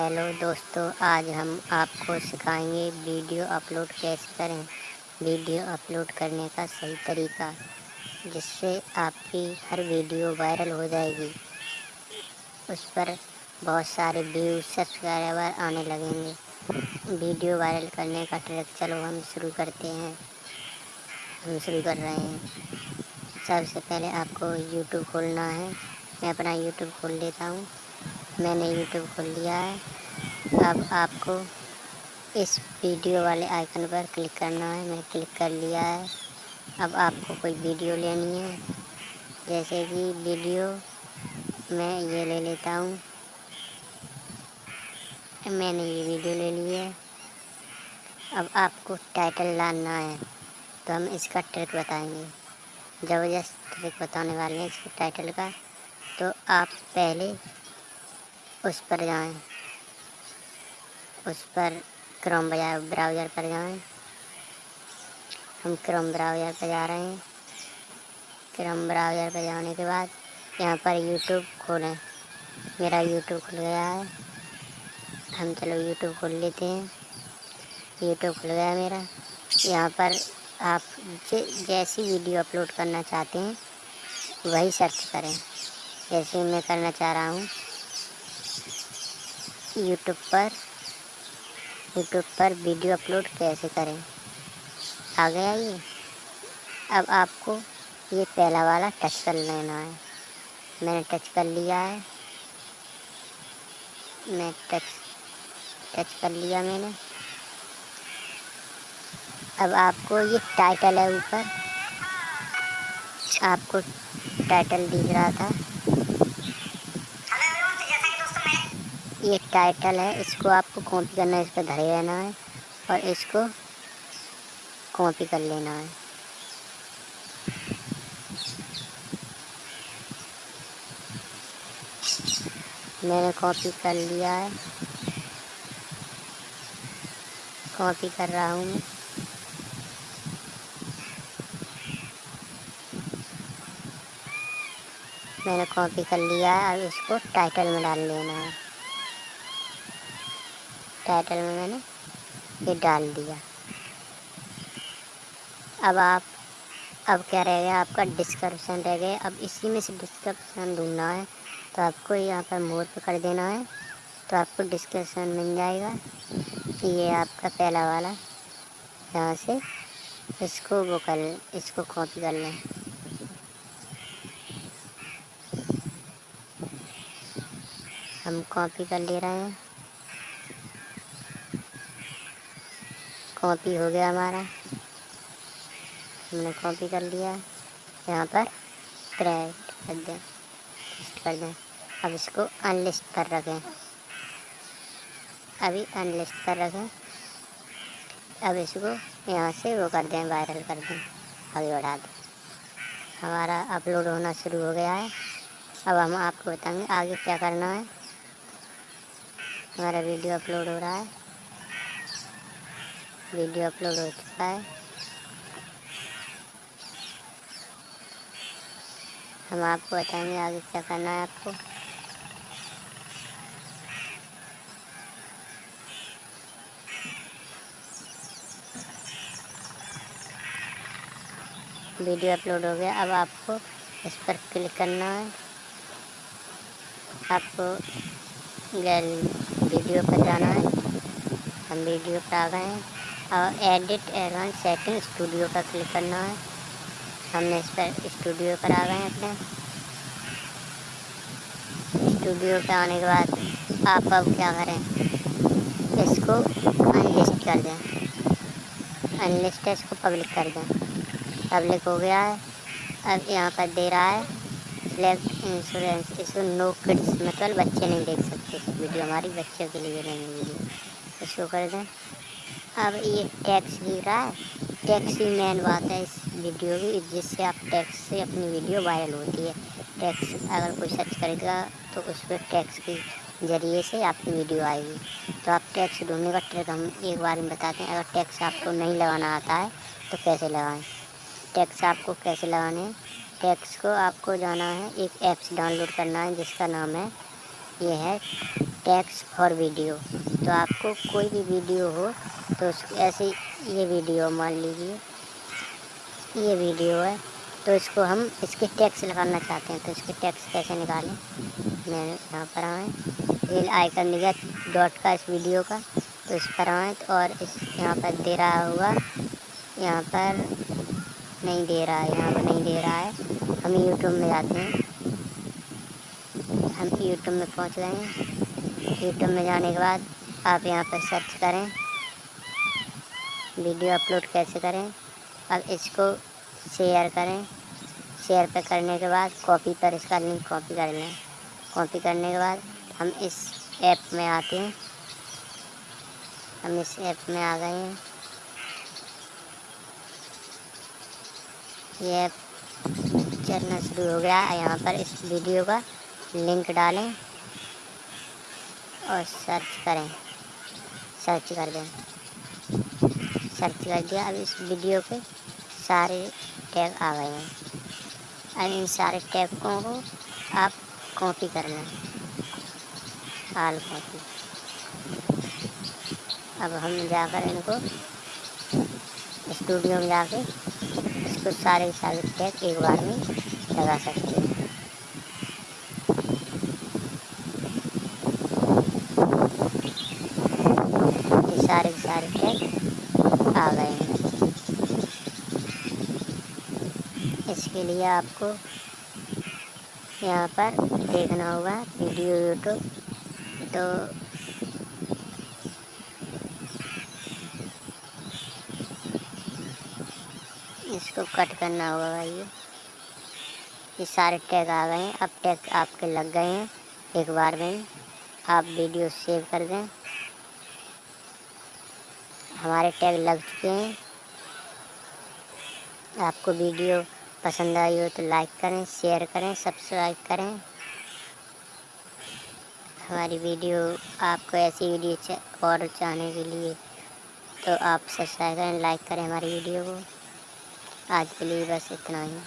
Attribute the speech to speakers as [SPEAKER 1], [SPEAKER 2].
[SPEAKER 1] Hello दोस्तों, आज हम आपको सिखाएँगे वीडियो अपलोड कैसे करें। वीडियो अपलोड करने का सही तरीका, जिससे आपकी हर वीडियो वायरल हो जाएगी। उस पर बहुत सारे व्यूज़ सब्सक्राइबर आने लगेंगे। वीडियो वायरल करने का ट्रिक, चलो हम शुरू करते हैं। हम शुरू कर रहे हैं। सबसे पहले आपको यूट्यूब खोलना है। मैं अपना यूट्यूब खोल लेता हूँ। मैंने यूट्यूब खोल लिया है। अब आपको इस वीडियो वाले आइकन पर क्लिक करना है। मैं क्लिक कर लिया है। अब आपको कोई वीडियो लेनी है। जैसे कि वीडियो, मैं ये ले लेता हूँ। मैंने ये वीडियो ले ली है। अब आपको टाइटल डालना है। तो हम इसका ट्रिक बताएँगे। ज़बरदस्त ट्रिक बताने वाले हैं इसके टाइटल का। तो आप पहले उस पर जाएँ। उस पर क्रोम ब्राउज़र पर जाएँ। हम क्रोम ब्राउज़र पर जा रहे हैं। क्रोम ब्राउज़र पर जाने के बाद यहाँ पर यूट्यूब खोलें। मेरा यूट्यूब खुल गया है। हम चलो यूट्यूब खोल लेते हैं। यूट्यूब खुल गया मेरा। यहाँ पर आप जैसी वीडियो अपलोड करना चाहते हैं, वही सर्च करें। जैसे मैं करना चाह रहा हूँ यूट्यूब पर यूट्यूब पर वीडियो अपलोड कैसे करें? आ गया ये? अब आपको ये पहला वाला टच कर लेना है। मैंने टच कर लिया है। मैं टच टच कर लिया मैंने। अब आपको ये टाइटल है ऊपर। आपको टाइटल दिख रहा था। टाइटल है, इसको आपको कॉपी करना है, इस पर धरे रहना है और इसको कॉपी कर लेना है। मैंने कॉपी कर लिया है। कॉपी कर रहा हूँ मैं। मैंने कॉपी कर लिया है अब इसको टाइटल में डाल लेना है। टाइटल में मैंने? ये डाल दिया। अब आप, अब क्या रह गया? आपका डिस्क्रिप्शन रह गया। अब इसी में से डिस्क्रिप्शन ढूंढना है। तो आपको यहाँ पर मोर पर कर देना है। तो आपको डिस्क्रिप्शन मिल जाएगा कि ये आपका पहला वाला यहाँ से इसको वो कर, इसको कॉपी कर लें। हम कॉपी कर ले रहे हैं। कॉपी हो गया हमारा। हमने कॉपी कर लिया। यहाँ पर प्रेट कर दें। लिस्ट कर दें। अब इसको अनलिस्ट कर रखें। अभी अनलिस्ट कर रखें। अब इसको यहाँ से वो कर दें वायरल कर दें। अभी बढ़ा दें। हमारा अपलोड होना शुरू हो गया है। अब हम आपको बताएँगे आगे क्या करना है। हमारा वीडियो अपलोड हो रहा है। वीडियो अपलोड हो चुका है। हम आपको बताएँगे आगे क्या करना है आपको। वीडियो अपलोड हो गया। अब आपको इस पर क्लिक करना है। आपको गैलरी वीडियो पर जाना है। हम वीडियो पर आ गए हैं। और एडिट एडवांस सेटिंग स्टूडियो पर क्लिक करना है। हमने इस पर स्टूडियो पर आ गए हैं अपने। स्टूडियो पर आने के बाद आप अब क्या करें? इसको अनलिस्ट कर दें। अनलिस्ट इसको पब्लिक कर दें। पब्लिक हो गया है। अब यहाँ पर दे रहा है सिलेक्ट इंश्योरेंस इसको नो किड्स मतलब बच्चे नहीं देख सकते। वीडियो हमारी बच्चों के लिए रहेंगे वीडियो इसको कर दें। अब ये टैक्स दिख रहा है। टैक्स ही मेन बात है इस वीडियो की, जिससे आप टैक्स से अपनी वीडियो वायरल होती है। टैक्स अगर कोई सर्च करेगा तो उस पर टैक्स के ज़रिए से आपकी वीडियो आएगी। तो आप टैक्स ढूँढने का ट्रिक हम एक बार में बताते हैं। अगर टैक्स आपको नहीं लगाना आता है तो कैसे लगाएँ? टैक्स आपको कैसे लगाने हैं? टैक्स को आपको जाना है, एक ऐप्स डाउनलोड करना है, जिसका नाम है, ये है टैक्स फॉर वीडियो तो आपको कोई भी वीडियो हो तो उसकी ऐसी ये वीडियो मान लीजिए, ये वीडियो है तो इसको हम, इसके टैक्स लगाना चाहते हैं तो इसके टैक्स कैसे निकालें? मैं यहाँ पर आए ये आइकन दिया डॉट का इस वीडियो का तो इस पर आए तो और इस यहाँ पर दे रहा हुआ यहाँ पर नहीं दे रहा है, यहाँ पर नहीं दे रहा है, हम यूट्यूब में जाते हैं, हम यूट्यूब में पहुँच गए हैं यूट्यूब में जाने के बाद आप यहाँ पर सर्च करें वीडियो अपलोड कैसे करें? अब इसको शेयर करें। शेयर पर करने के बाद कॉपी पर इसका लिंक कॉपी कर लें। कॉपी करने के बाद हम इस ऐप में आते हैं। हम इस ऐप में आ गए हैं। ये ऐप चलना शुरू हो गया। यहाँ पर इस वीडियो का लिंक डालें और सर्च करें। सर्च कर दें। सर्च कर दिया अब इस वीडियो पे सारे टैग आ गए हैं। अब इन सारे टैगों को आप कॉपी कर लें। कॉपी। अब हम जाकर इनको स्टूडियो में जाके इसको सारे सारे टैग एक बार में लगा सकते हैं। सारे सारे टैग आ गए हैं। इसके लिए आपको यहाँ पर देखना होगा वीडियो यूट्यूब। तो इसको कट करना होगा भाई। ये सारे टैग आ गए हैं। अब टैग आपके लग गए हैं। एक बार में आप वीडियो सेव कर दें। हमारे टैग लग चुके हैं। आपको वीडियो पसंद आई हो तो लाइक करें, शेयर करें, सब्सक्राइब करें। हमारी वीडियो, आपको ऐसी वीडियो और चाहने के लिए तो आप सब्सक्राइब करें, लाइक करें हमारी वीडियो को। आज के लिए बस इतना ही।